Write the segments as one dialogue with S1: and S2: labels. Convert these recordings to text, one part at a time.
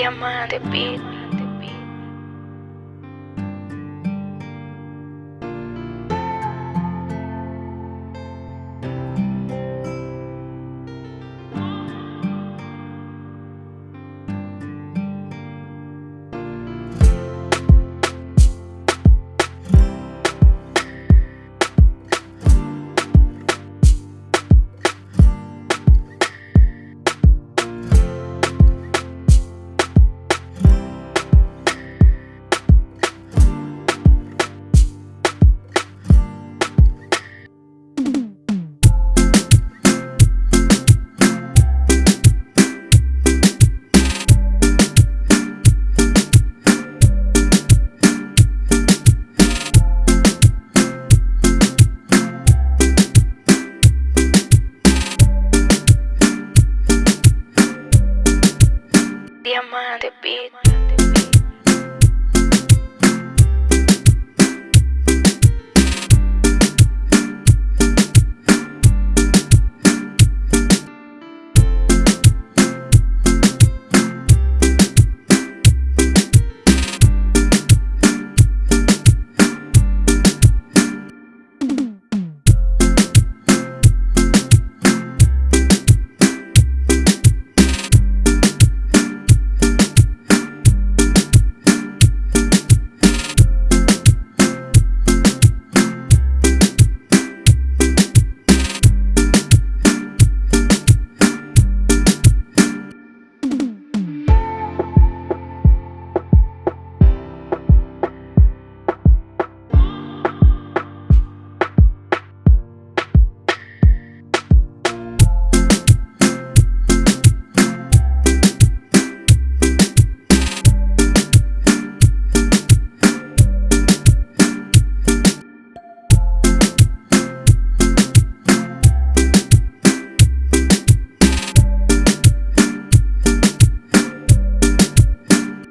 S1: Diamante Beat. Diamante Beat.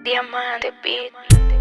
S1: Diamante Beat.